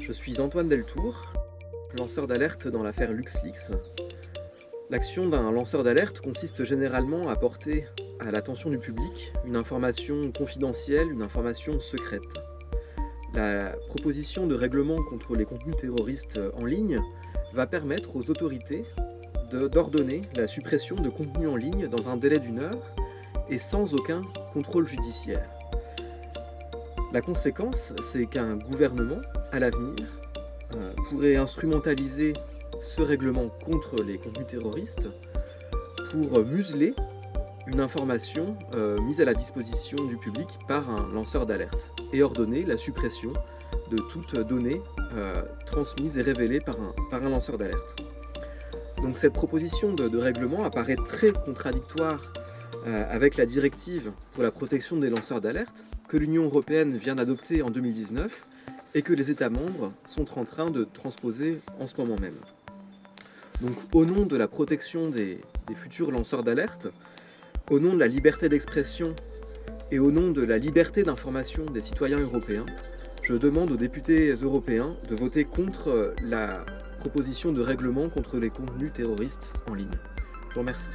Je suis Antoine Deltour, lanceur d'alerte dans l'affaire LuxLeaks. L'action d'un lanceur d'alerte consiste généralement à porter à l'attention du public une information confidentielle, une information secrète. La proposition de règlement contre les contenus terroristes en ligne va permettre aux autorités d'ordonner la suppression de contenus en ligne dans un délai d'une heure et sans aucun contrôle judiciaire. La conséquence, c'est qu'un gouvernement, à l'avenir, euh, pourrait instrumentaliser ce règlement contre les contenus terroristes pour museler une information euh, mise à la disposition du public par un lanceur d'alerte et ordonner la suppression de toute donnée euh, transmise et révélée par un, par un lanceur d'alerte. Donc cette proposition de, règlement apparaît très contradictoire avec la directive pour la protection des lanceurs d'alerte que l'Union Européenne vient d'adopter en 2019 et que les États membres sont en train de transposer en ce moment même. Donc au nom de la protection des, des futurs lanceurs d'alerte, au nom de la liberté d'expression et au nom de la liberté d'information des citoyens européens, je demande aux députés européens de voter contre la proposition de règlement contre les contenus terroristes en ligne. Je vous remercie.